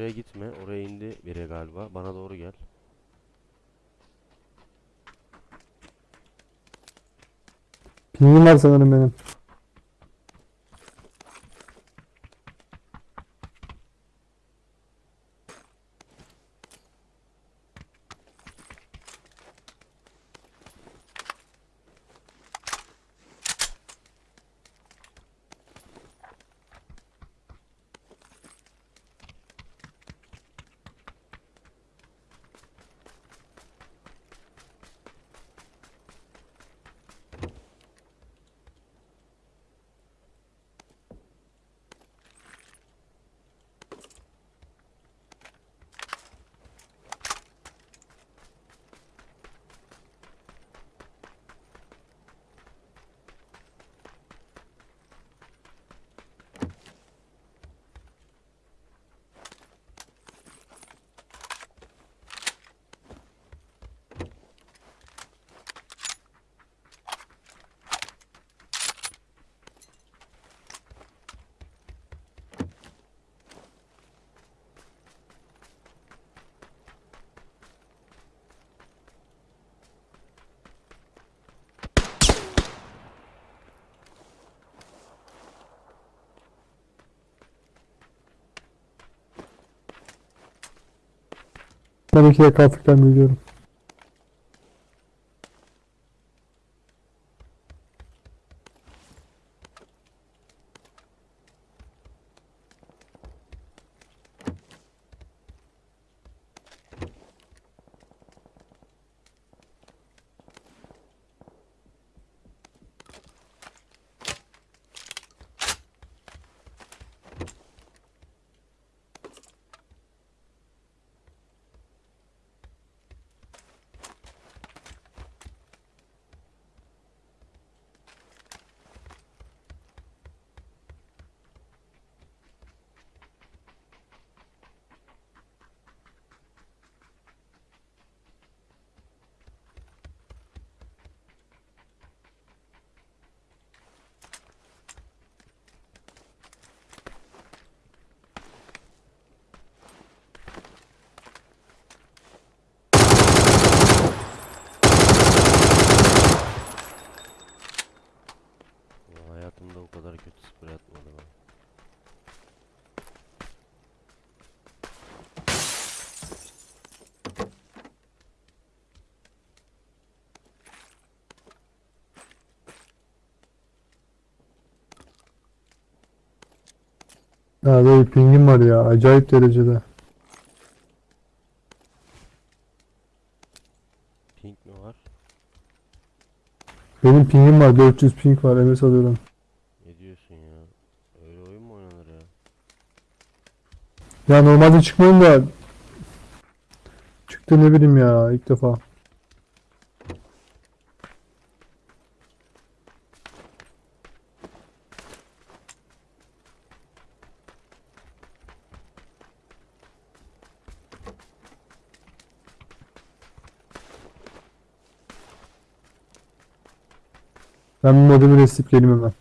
Oraya gitme. Oraya indi biri galiba. Bana doğru gel. Pingim var sanırım benim. Ben iki dakika Afrika'dan biliyorum. Ya böyle pingim var ya acayip derecede. Pink mi var? Benim pingim var 400 ping var MS alıyorum. Ne diyorsun ya? Öyle oyun mu oynanır ya? Ya normalde çıkmayın da çıktı ne bileyim ya ilk defa. Ben modemi resleyip geleyim hemen.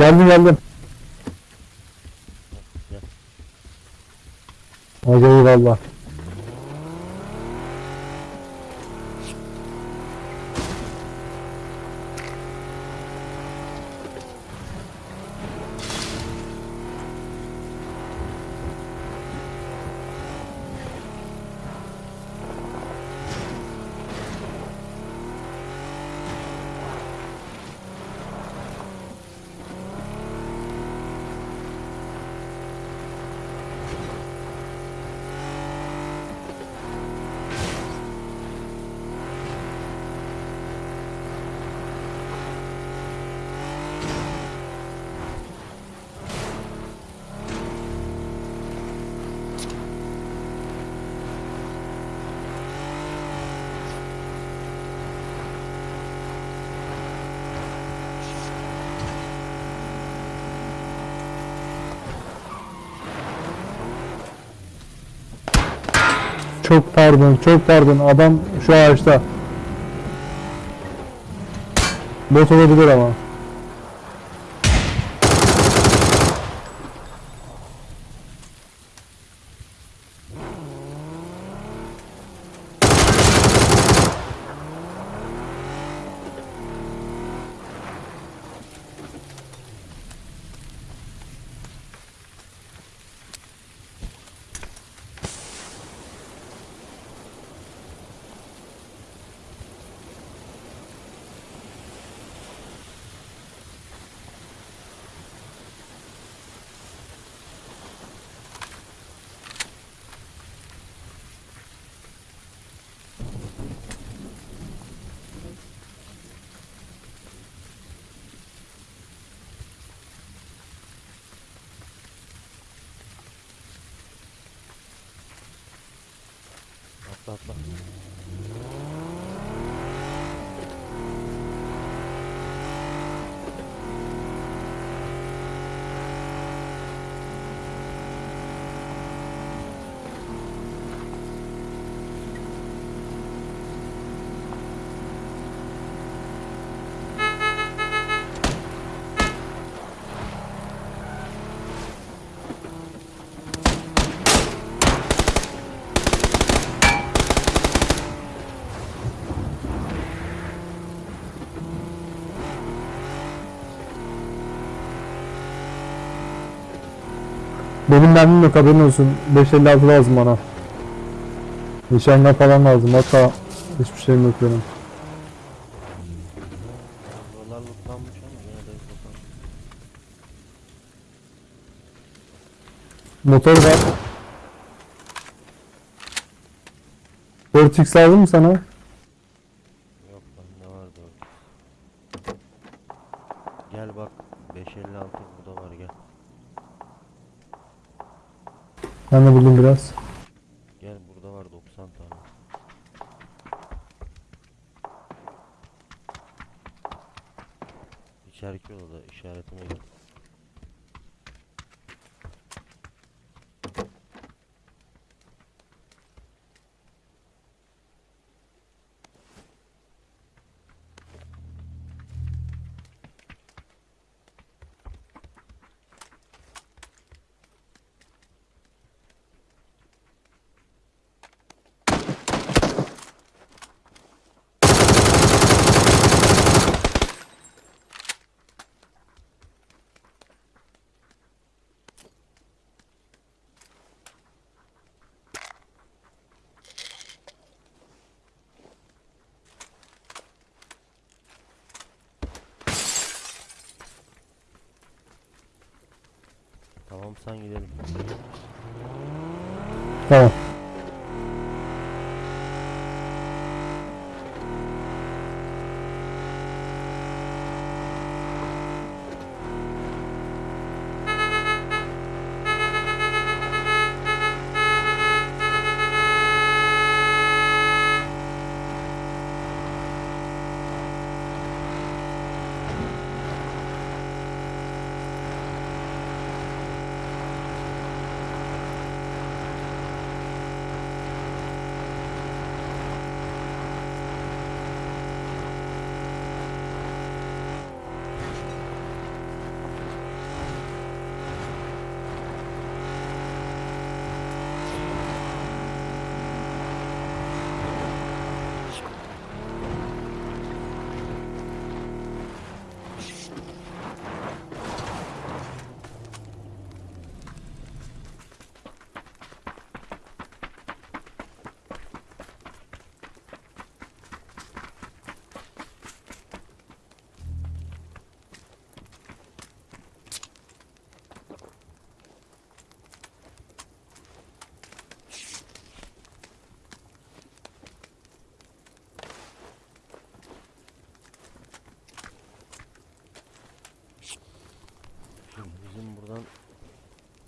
Geldim geldim. Gel. Hadi Çok pardon, çok pardon. Adam şu ağaçta. Bot olabilir ama. Atla atla. Benim mermim yok haberin olsun. 556 lazım bana. Nişanlı falan lazım. Hatta hiçbir şeyim yok benim. Buralar lootlanmış ama yine. Motor var. 4x lazım mı sana? Yok bende var da. Gel bak 556 burada var gel. Ben de buldum biraz. Gel burada var 90 tane. İçeriki odada işaretime. Tamam sen gidelim. Tamam.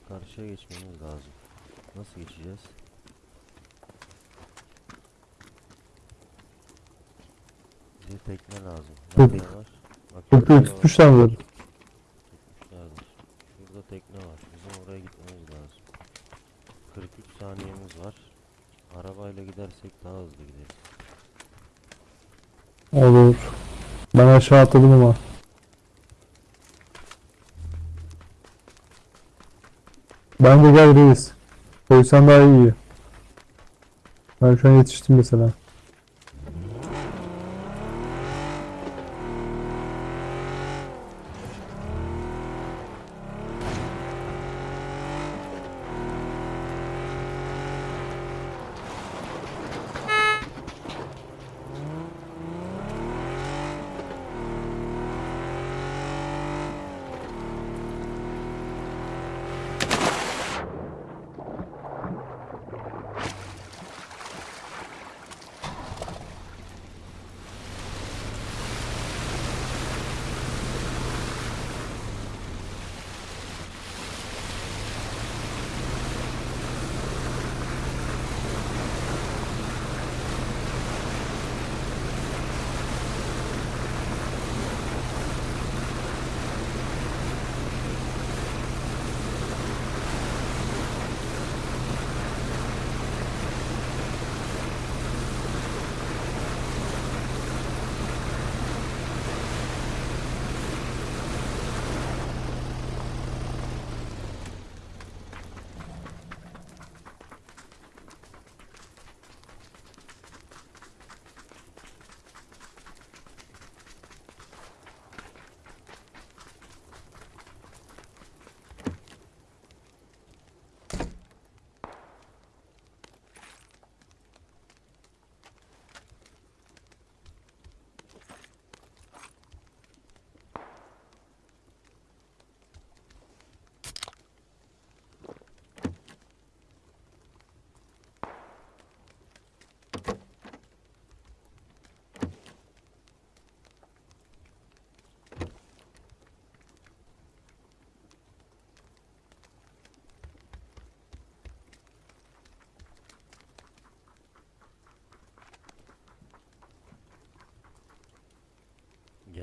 Karşıya geçmemiz lazım. Nasıl geçeceğiz? Bize tekne lazım. Nerede var? Bak mı? Tutmuşlardır. Şurada tekne var. Bizim oraya gitmemiz lazım. 43 saniyemiz var. Arabayla gidersek daha hızlı gideriz. Olur. Ben aşağı atladım ama. Bence gel reis. Koysan daha iyi. Ben şu an yetiştim mesela.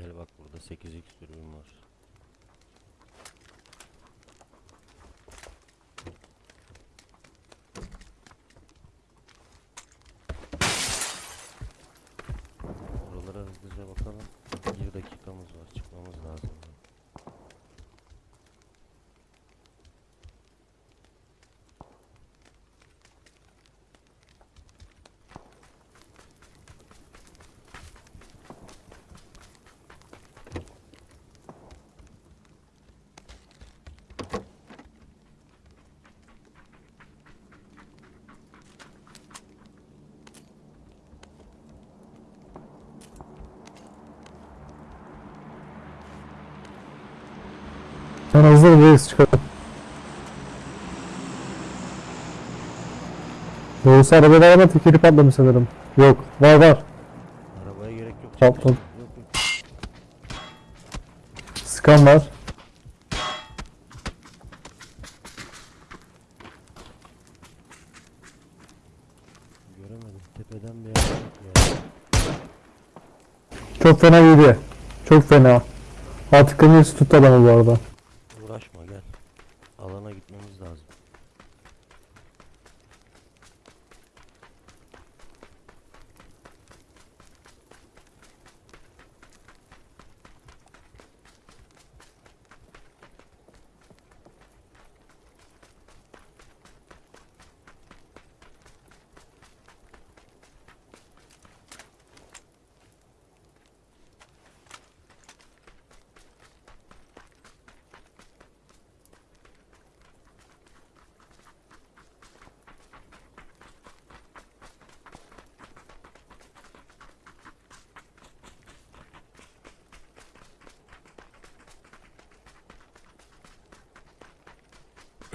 Gel bak burada 8x sürüm var. Buralara hızlıca bakalım. Bir dakikamız var. Çıkmamız lazım. Sen hazır reis çıkalım. Doğrusu arabada ama tekeri patlamış sanırım. Yok var var. Arabaya gerek yok. Yok. Skan var. Göremedim. Tepeden bir yer ya. Çok fena yedi. Çok fena. Artık kırmızı tuttu adamı bu arada.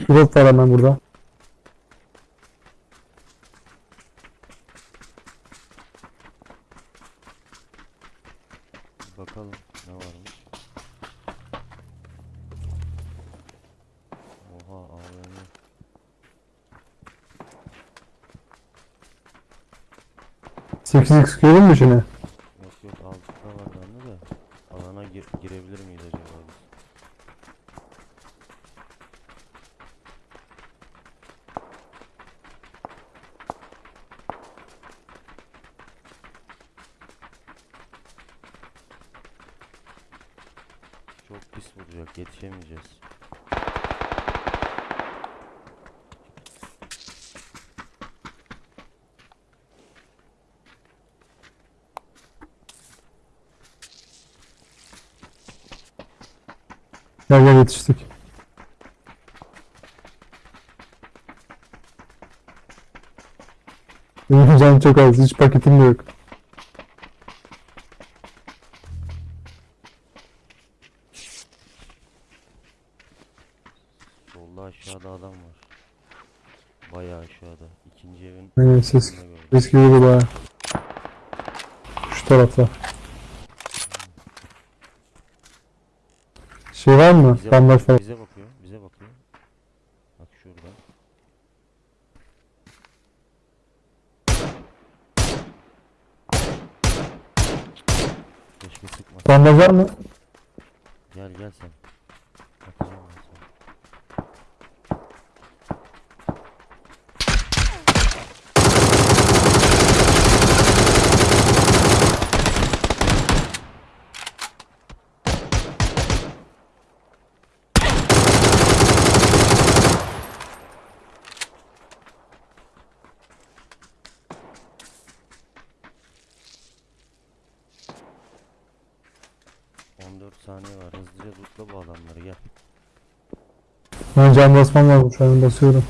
Drop var hemen burada. Bakalım ne varmış. Oha AVM. Sekiz x görün mü şunu? Yok yok altında var bende de. Alana gir girebilir miyiz acaba biz? Gel gel yetiştik. Benim canım çok az. Hiç paketim de yok. Solda aşağıda adam var. Bayağı aşağıda. İkinci evin Aynen ses. Ses gibi baya. Şu tarafta. Şey var mı? Bize Bandaj bakıyor, falan. bize bakıyor, bize bakıyor. Bak şurada. Keşke sıkma. Bandaj var mı? 14 saniye var. Hızlıca lootla bu adamları gel. Ben can basmam lazım şu basıyorum.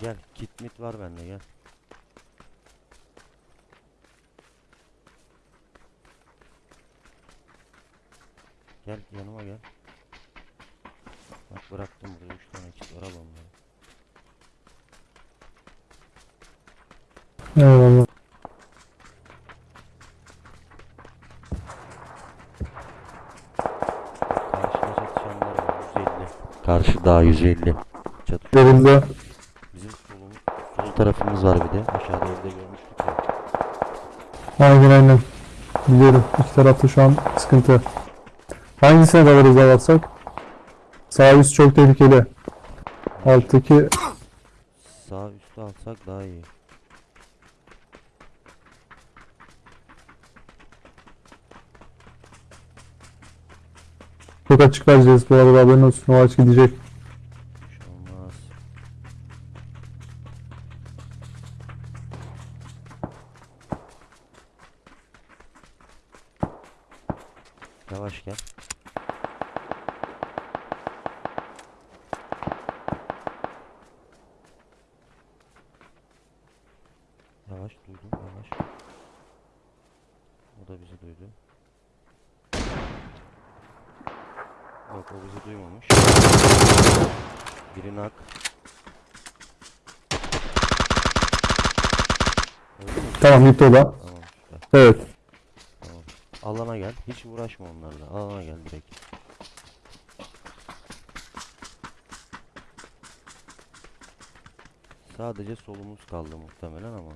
Gel kit mit var bende gel. Daha 150. Çatışıyor. Görüldü. Bizim solumuz, sol tarafımız var bir de. Aşağıda evde görmüştük ya. Aynen aynen. Biliyorum. İki tarafta şu an sıkıntı. Hangisine dalarız dalarsak? Sağ üst çok tehlikeli. Alttaki Sağ üstü alsak daha iyi. çok açık vereceğiz bu arada haberin olsun. O aç gidecek. Bir şey olmaz. Yavaş gel. Yavaş duydum yavaş. O da bizi duydu. Yok o bizi duymamış. Biri nak. Öldü mü? Tamam gitti o da. Tamam süper. Evet. Tamam. Alana gel. Hiç uğraşma onlarla. Alana gel direkt. Sadece solumuz kaldı muhtemelen ama.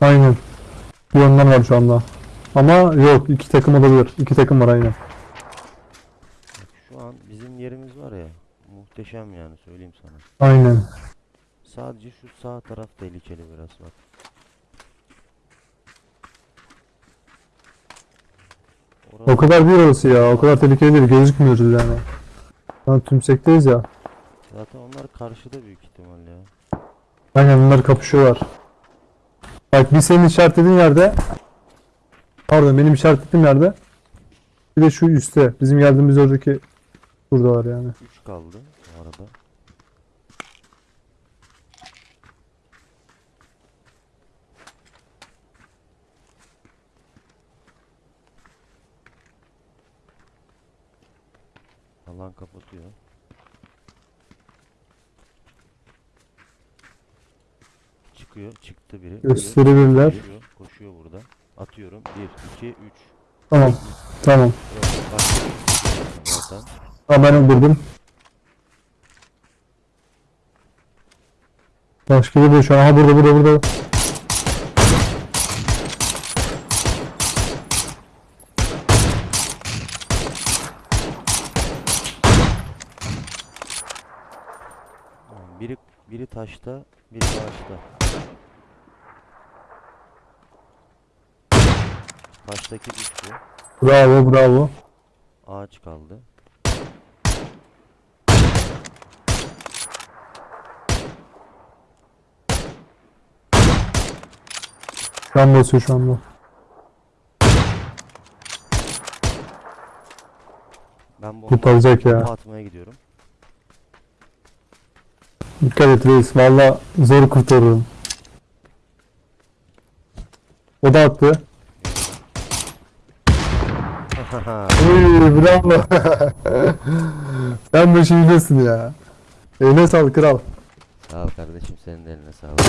Aynen. Bir yönden var şu anda. Ama yok iki takım olabilir. İki takım var aynen. Bak şu an bizim yerimiz var ya. Muhteşem yani söyleyeyim sana. Aynen. Sadece şu sağ taraf tehlikeli biraz bak. O kadar değil orası ya. O kadar tehlikeli değil. Gözükmüyoruz yani. An tümsekteyiz ya. Zaten onlar karşıda büyük ihtimal ya. Aynen bunlar kapışıyorlar. Bak bir senin işaretlediğin yerde Pardon benim işaretlediğim yerde Bir de şu üstte bizim geldiğimiz oradaki Burada var yani 3 kaldı bu arada. Alan kapatıyor. Çıkıyor. Çıktı biri. Gösterebilirler. Koşuyor, koşuyor burada. Atıyorum. 1, 2, 3. Tamam. Tamam. Zaten. Tamam ben öldürdüm. Başka bir şu an. Aha burada burada burada. Biri biri taşta, biri ağaçta. Taştaki düştü. Bravo bravo. Ağaç kaldı. Can basıyor şu anda. Ben bomba, Kurtaracak ya. bomba atmaya gidiyorum. Dikkat et reis. Valla zor kurtarırım. O da attı. Uy, bravo. Sen bu biliyorsun ya. Eline sağlık kral. Sağ ol kardeşim senin de eline sağlık.